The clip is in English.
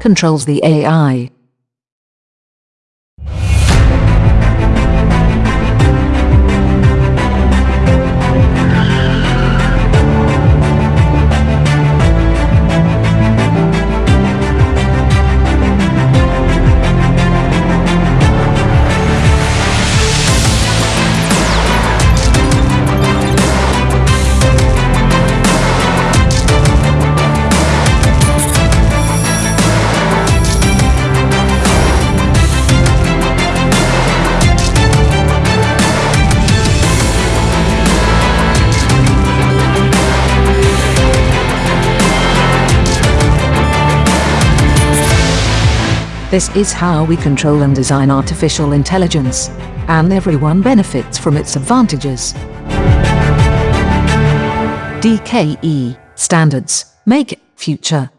controls the AI. This is how we control and design artificial intelligence. And everyone benefits from its advantages. DKE Standards Make Future